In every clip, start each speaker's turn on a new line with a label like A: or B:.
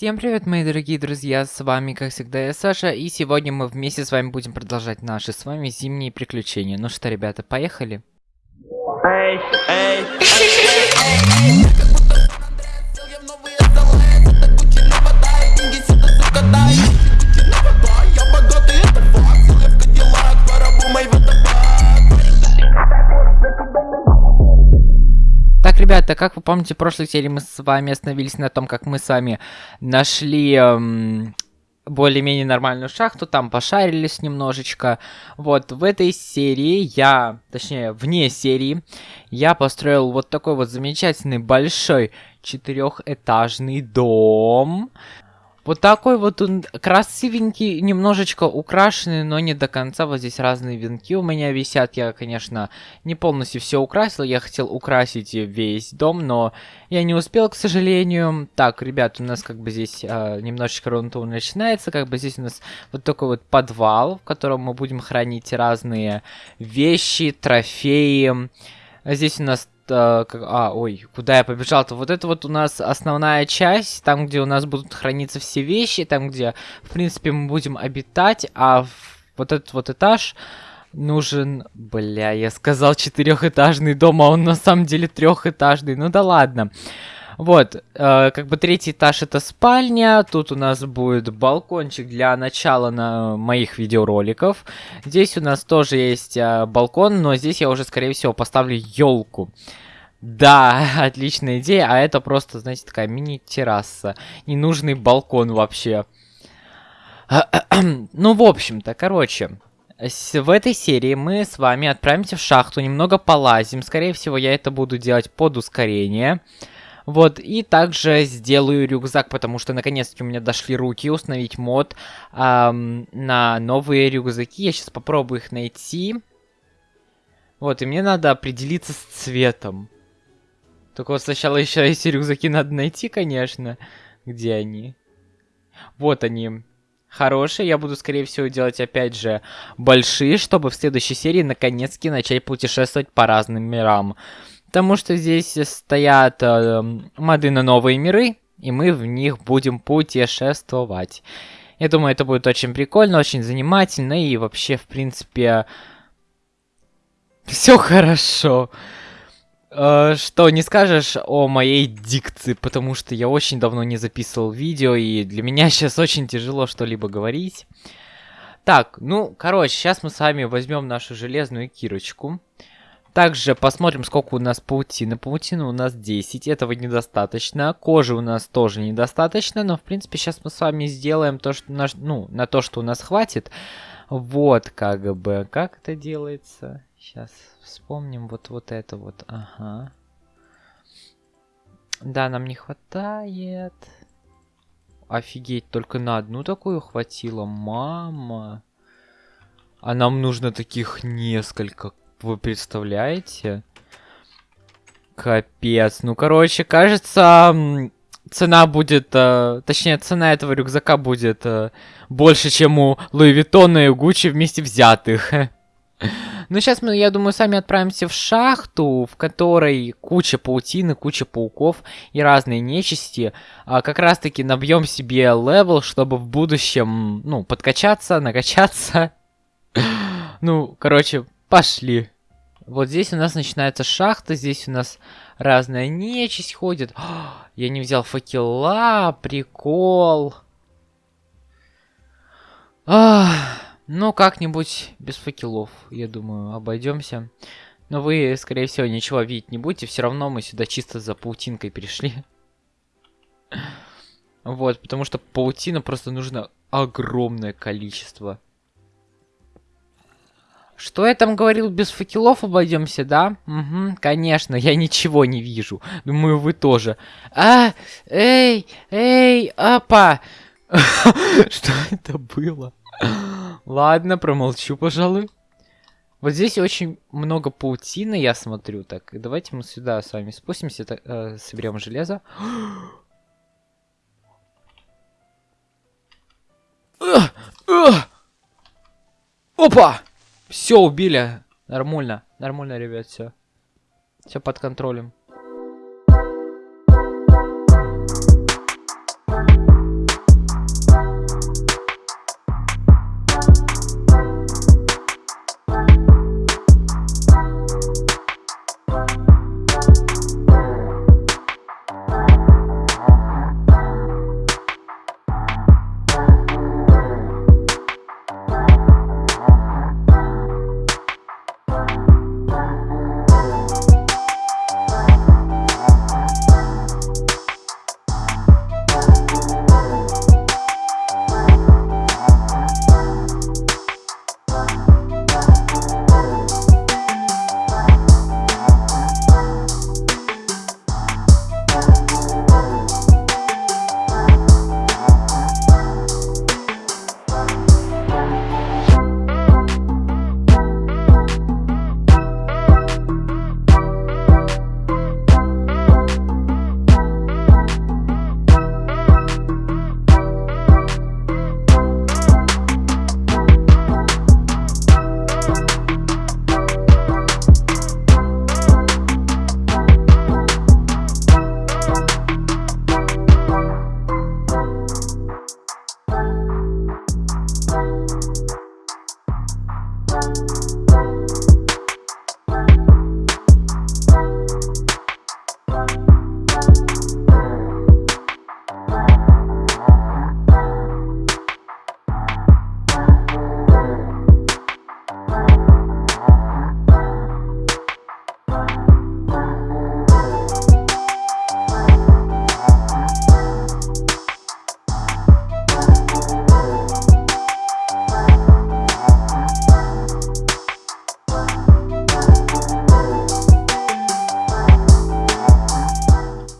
A: Всем привет, мои дорогие друзья, с вами, как всегда, я Саша, и сегодня мы вместе с вами будем продолжать наши с вами зимние приключения. Ну что, ребята, поехали? Эй, эй, эй, ребята, как вы помните, в прошлой серии мы с вами остановились на том, как мы с вами нашли эм, более-менее нормальную шахту, там пошарились немножечко. Вот, в этой серии я, точнее, вне серии, я построил вот такой вот замечательный большой четырехэтажный дом. Вот такой вот он красивенький, немножечко украшенный, но не до конца. Вот здесь разные венки у меня висят. Я, конечно, не полностью все украсил. Я хотел украсить весь дом, но я не успел, к сожалению. Так, ребят, у нас как бы здесь э, немножечко рунтур начинается. Как бы здесь у нас вот такой вот подвал, в котором мы будем хранить разные вещи, трофеи. Здесь у нас а, а, ой, куда я побежал-то? Вот это вот у нас основная часть, там, где у нас будут храниться все вещи, там, где, в принципе, мы будем обитать, а вот этот вот этаж нужен... Бля, я сказал четырехэтажный дом, а он на самом деле трехэтажный. Ну да ладно. Вот, э, как бы третий этаж это спальня, тут у нас будет балкончик для начала на моих видеороликов. Здесь у нас тоже есть э, балкон, но здесь я уже, скорее всего, поставлю елку. Да, отличная идея, а это просто, знаете, такая мини-терраса. Ненужный балкон вообще. ну, в общем-то, короче, в этой серии мы с вами отправимся в шахту, немного полазим. Скорее всего, я это буду делать под ускорение. Вот, и также сделаю рюкзак, потому что наконец-таки у меня дошли руки установить мод эм, на новые рюкзаки. Я сейчас попробую их найти. Вот, и мне надо определиться с цветом. Только вот сначала еще эти рюкзаки надо найти, конечно. Где они? Вот они. Хорошие. Я буду, скорее всего, делать, опять же, большие, чтобы в следующей серии наконец-таки начать путешествовать по разным мирам. Потому что здесь стоят э, моды на новые миры, и мы в них будем путешествовать. Я думаю, это будет очень прикольно, очень занимательно, и вообще, в принципе, все хорошо. Э, что не скажешь о моей дикции, потому что я очень давно не записывал видео, и для меня сейчас очень тяжело что-либо говорить. Так, ну, короче, сейчас мы с вами возьмем нашу железную кирочку. Также посмотрим, сколько у нас паутины. Паутины у нас 10, этого недостаточно. Кожи у нас тоже недостаточно, но в принципе сейчас мы с вами сделаем то, что наш, ну, на то, что у нас хватит. Вот как бы, как это делается. Сейчас вспомним вот, вот это вот, ага. Да, нам не хватает. Офигеть, только на одну такую хватило, мама. А нам нужно таких несколько. Вы представляете? Капец. Ну, короче, кажется, цена будет... Э, точнее, цена этого рюкзака будет э, больше, чем у Луи Виттона и у Гуччи вместе взятых. Ну, сейчас мы, я думаю, сами отправимся в шахту, в которой куча паутины, куча пауков и разные нечисти. А, как раз-таки набьем себе level, чтобы в будущем, ну, подкачаться, накачаться. ну, короче, Пошли. Вот здесь у нас начинается шахта, здесь у нас разная нечисть ходит. О, я не взял факела, прикол. Ах, ну, как-нибудь без факелов, я думаю, обойдемся. Но вы, скорее всего, ничего видеть не будете. Все равно мы сюда чисто за паутинкой пришли. Вот, потому что паутина просто нужно огромное количество. Что я там говорил, без факелов обойдемся, да? Угу, конечно, я ничего не вижу. Думаю, вы тоже. А, эй, эй, апа! Что это было? Ладно, промолчу, пожалуй. Вот здесь очень много паутины, я смотрю. Так, давайте мы сюда с вами спустимся, так, э, соберем железо. Опа! Все, убили. Нормально. Нормально, ребят, все. Все под контролем.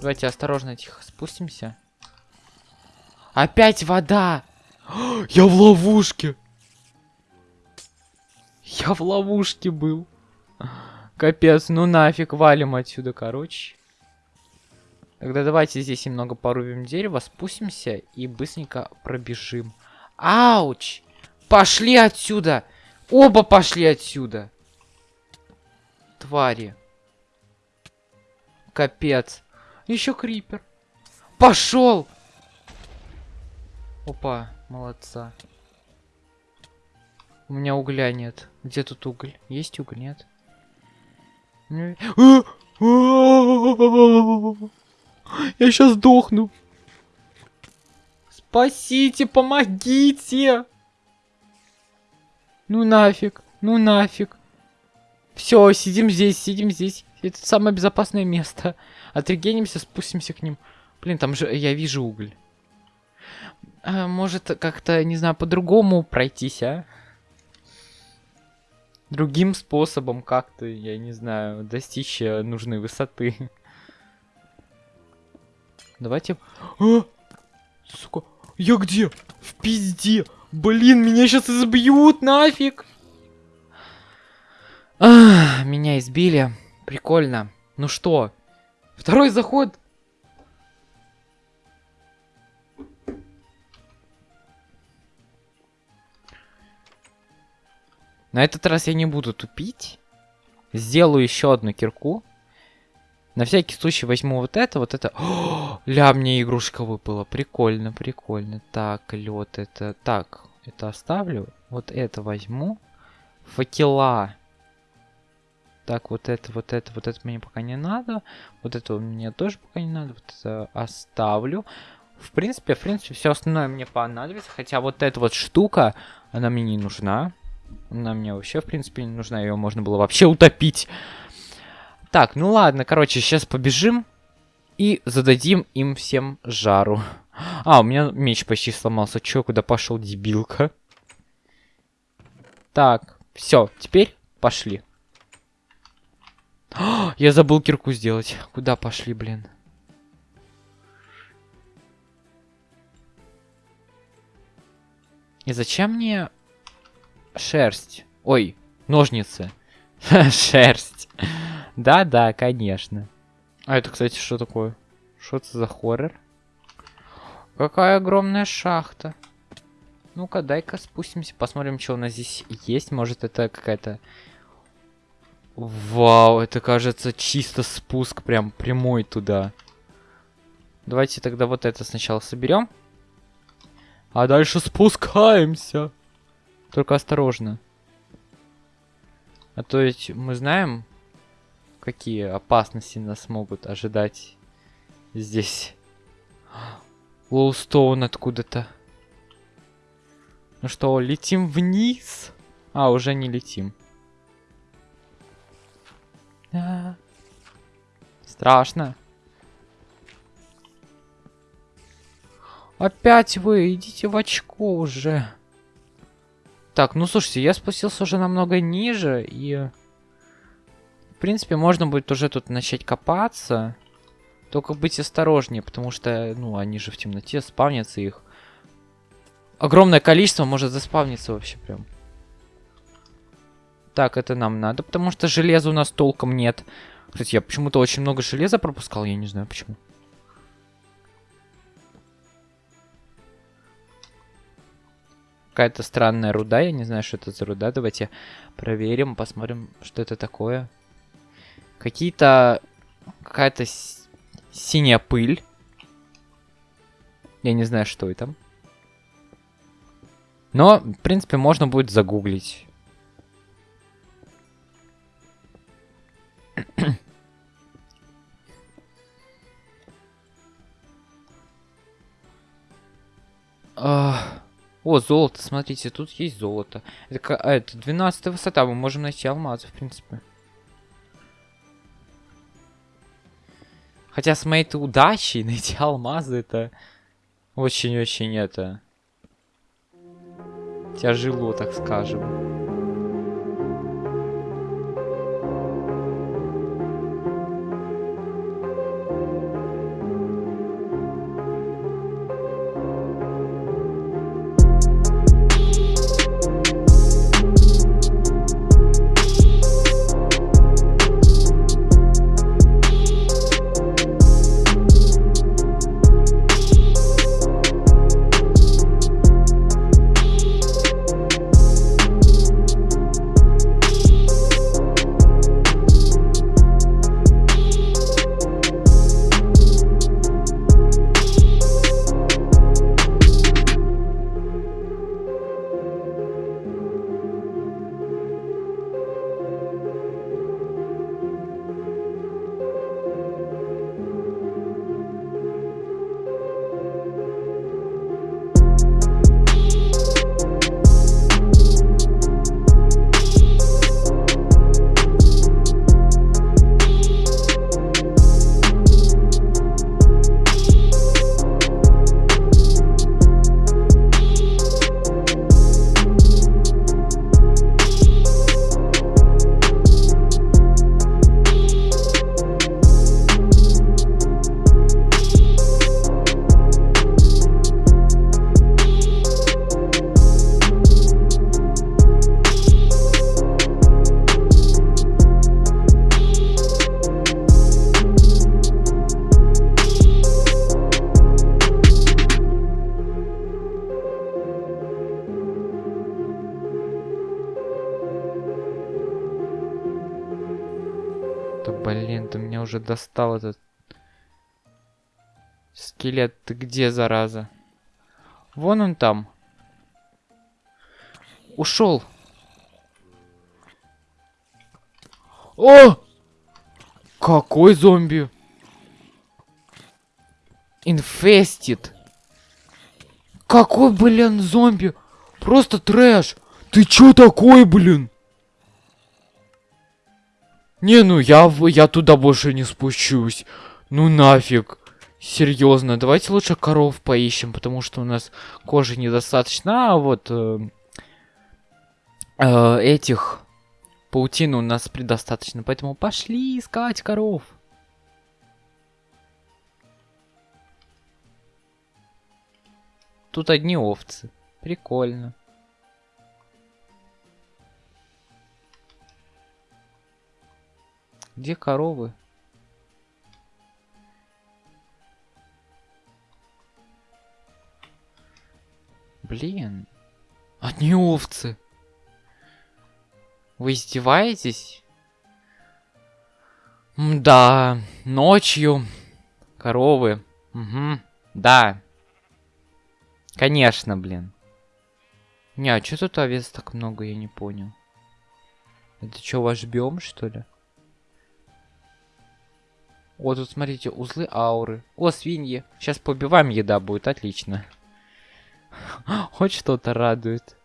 A: Давайте осторожно, тихо спустимся. Опять вода! Я в ловушке! Я в ловушке был. Капец, ну нафиг, валим отсюда, короче. Тогда давайте здесь немного порубим дерево, спустимся и быстренько пробежим. Ауч! Пошли отсюда! Оба пошли отсюда! Твари. Капец. Еще крипер. Пошел! Опа, молодца. У меня угля нет. Где тут уголь? Есть уголь? Нет? Я сейчас сдохну. Спасите, помогите! Ну нафиг, ну нафиг. Все, сидим здесь, сидим здесь. Это самое безопасное место. Отрегенимся, спустимся к ним. Блин, там же я вижу уголь. А, может, как-то, не знаю, по-другому пройтись, а? Другим способом как-то, я не знаю, достичь э, нужной высоты. Давайте... А! Сука, я где? В пизде! Блин, меня сейчас избьют, нафиг! А, меня избили. Прикольно. Ну что? Второй заход. На этот раз я не буду тупить. Сделаю еще одну кирку. На всякий случай возьму вот это, вот это. О, ля, мне игрушка выпала. Прикольно, прикольно. Так, лед это. Так, это оставлю. Вот это возьму. Факела. Так, вот это, вот это, вот это мне пока не надо. Вот это мне тоже пока не надо. Вот это оставлю. В принципе, в принципе, все остальное мне понадобится. Хотя вот эта вот штука, она мне не нужна. Она мне вообще, в принципе, не нужна. Ее можно было вообще утопить. Так, ну ладно, короче, сейчас побежим. И зададим им всем жару. А, у меня меч почти сломался. Чё, куда пошел дебилка? Так, все, теперь пошли. Я забыл кирку сделать. Куда пошли, блин? И зачем мне Шерсть. Ой, ножницы. Шерсть. Да-да, конечно. А это, кстати, что такое? Что это за хоррор? Какая огромная шахта. Ну-ка, дай-ка спустимся, посмотрим, что у нас здесь есть. Может, это какая-то... Вау, это, кажется, чисто спуск прям прямой туда. Давайте тогда вот это сначала соберем. А дальше спускаемся. Только осторожно. А то ведь мы знаем, какие опасности нас могут ожидать здесь. Лоустоун откуда-то. Ну что, летим вниз? А, уже не летим. Страшно. Опять вы, идите в очко уже. Так, ну слушайте, я спустился уже намного ниже, и... В принципе, можно будет уже тут начать копаться. Только быть осторожнее, потому что, ну, они же в темноте, спавнятся их. Огромное количество может заспавниться вообще прям. Так, это нам надо, потому что железа у нас толком нет. Кстати, я почему-то очень много железа пропускал, я не знаю почему. какая-то странная руда. Я не знаю, что это за руда. Давайте проверим, посмотрим, что это такое. Какие-то... Какая-то синяя пыль. Я не знаю, что это. Но, в принципе, можно будет загуглить. Ах... О, золото, смотрите, тут есть золото. Это, а, это 12 высота, мы можем найти алмазы, в принципе. Хотя с моей-то удачей найти алмазы, это очень-очень это... Тяжело, так скажем. Уже достал этот... Скелет, ты где, зараза? Вон он там. Ушел. О! Какой зомби? Инфестит. Какой, блин, зомби? Просто трэш. Ты чё такой, блин? Не, ну я, я туда больше не спущусь. Ну нафиг. Серьезно, давайте лучше коров поищем, потому что у нас кожи недостаточно. А вот э, э, этих паутины у нас предостаточно. Поэтому пошли искать коров. Тут одни овцы. Прикольно. Где коровы? Блин. Одни овцы. Вы издеваетесь? Да, ночью. Коровы. Угу. Да. Конечно, блин. Не, а что тут овец так много, я не понял. Это что, ваш биом, что ли? О, тут смотрите, узлы ауры. О, свиньи. Сейчас побиваем, еда будет, отлично. Хоть что-то радует.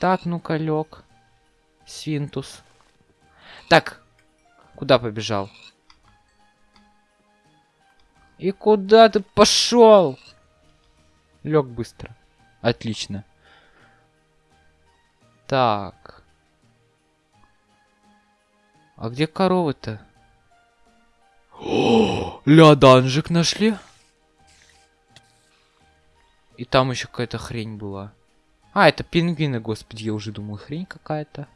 A: Так, ну-ка, лег. Свинтус. Так, куда побежал? И куда ты пошел? Лег быстро. Отлично. Так. А где коровы-то? Ля, данжик нашли? И там еще какая-то хрень была. А, это пингвины, господи, я уже думал, хрень какая-то.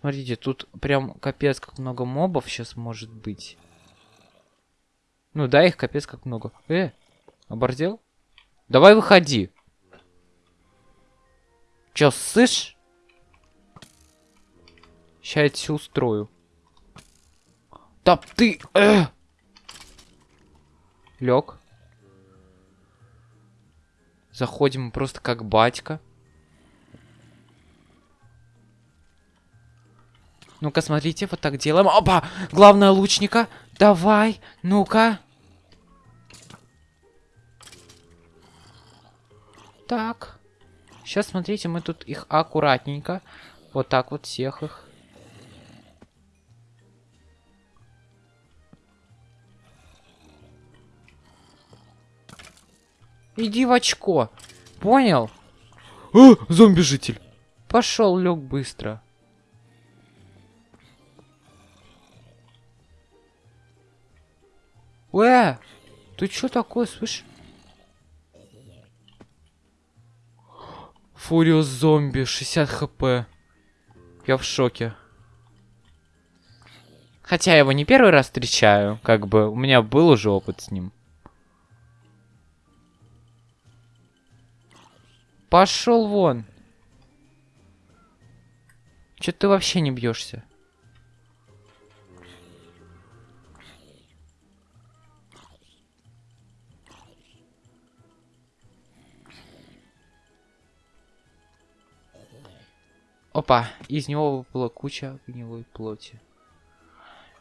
A: Смотрите, тут прям капец как много мобов сейчас может быть. Ну да, их капец как много. Э, обордел? Давай выходи. Чё, слышь? Сейчас я тебя устрою. Да ты... Э! Лег. Заходим просто как батька. Ну-ка, смотрите, вот так делаем. Опа! Главное лучника. Давай, ну-ка. Так. Сейчас, смотрите, мы тут их аккуратненько. Вот так вот всех их. Иди в очко. Понял?
B: А, зомби-житель.
A: Пошел, лег быстро. Э, ты что такое, слышь?
B: Фуриус зомби, 60 хп. Я в шоке.
A: Хотя я его не первый раз встречаю, как бы у меня был уже опыт с ним. Пошел вон. Че ты вообще не бьешься? Опа, из него выпала куча гнилой плоти.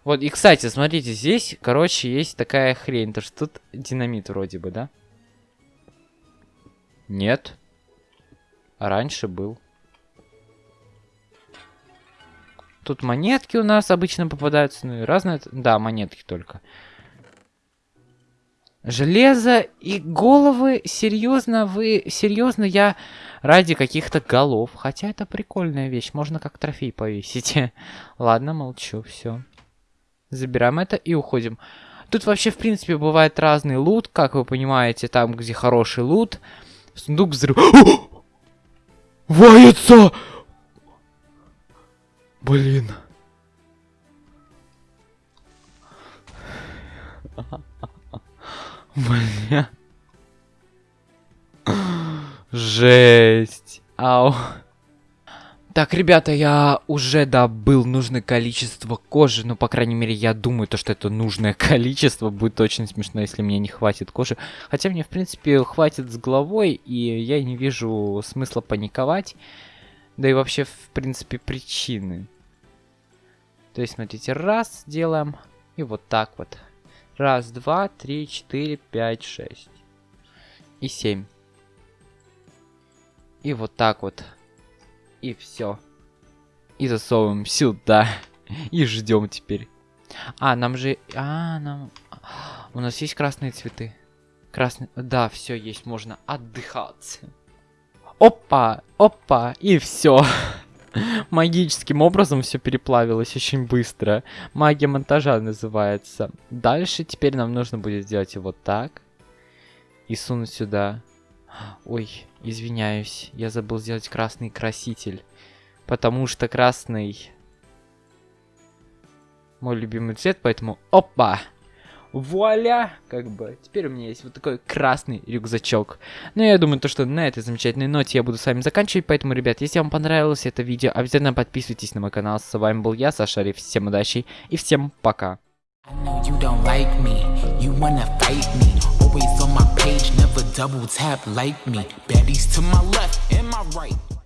A: Вот, и, кстати, смотрите, здесь, короче, есть такая хрень. То что тут динамит вроде бы, да? Нет. Раньше был. Тут монетки у нас обычно попадаются, ну и разные... Да, монетки только. Железо и головы, серьезно, вы, серьезно, я ради каких-то голов. Хотя это прикольная вещь, можно как трофей повесить. Ладно, молчу, все. Забираем это и уходим. Тут вообще, в принципе, бывает разный лут, как вы понимаете, там, где хороший лут. Сундук взрыв...
B: Вается! Блин.
A: Бля. Жесть. Ау. Так, ребята, я уже добыл нужное количество кожи. Ну, по крайней мере, я думаю, то, что это нужное количество. Будет очень смешно, если мне не хватит кожи. Хотя мне, в принципе, хватит с головой, и я не вижу смысла паниковать. Да и вообще, в принципе, причины. То есть, смотрите, раз делаем, и вот так вот. Раз, два, три, четыре, пять, шесть. И семь. И вот так вот. И все. И засовываем сюда. И ждем теперь. А, нам же... А, нам... У нас есть красные цветы. Красные... Да, все есть, можно отдыхать. Опа, опа, и все. Магическим образом все переплавилось очень быстро. Магия монтажа называется. Дальше теперь нам нужно будет сделать вот так. И сунуть сюда. Ой, извиняюсь, я забыл сделать красный краситель. Потому что красный мой любимый цвет, поэтому опа! Вуаля! Как бы, теперь у меня есть вот такой красный рюкзачок. Ну, я думаю, то, что на этой замечательной ноте я буду с вами заканчивать. Поэтому, ребят, если вам понравилось это видео, обязательно подписывайтесь на мой канал. С вами был я, Сашари. Всем удачи и всем пока. Always on my page, never double tap like me. Baddies to my left and my right.